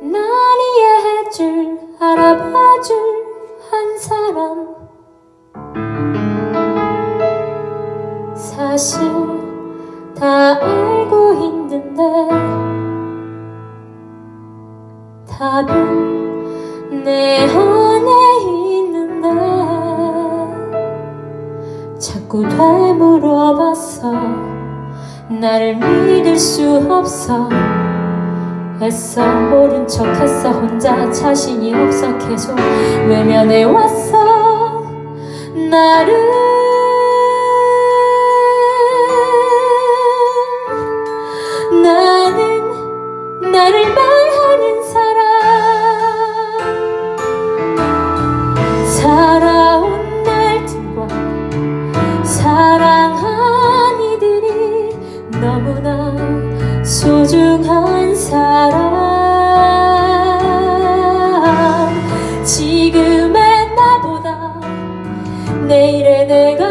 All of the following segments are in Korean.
날 이해해줄 알아봐줄 한 사람. 사실 다 알고 있는데 답은 내 안에 있는데. 자꾸 되물어봤어 나를 믿을 수 없어 애써 모른 척 했어. 혼자 자신이 없어. 계속 외면해 왔어. 나를 나는 나를 말하는 사람. 살아온 날들과 사랑한 이들이 너무나 소중한 사람 지금의 나보다 내일의 내가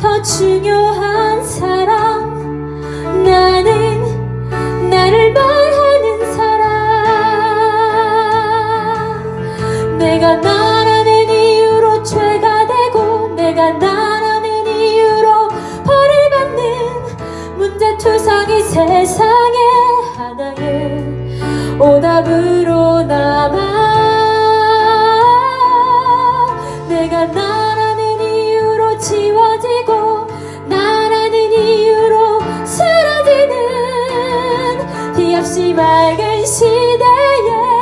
더 중요한 사람 나는 나를 말하는 사람 내가 나 세상의 하나의 오답으로 남아 내가 나라는 이유로 지워지고 나라는 이유로 사라지는 티 없이 맑은 시대에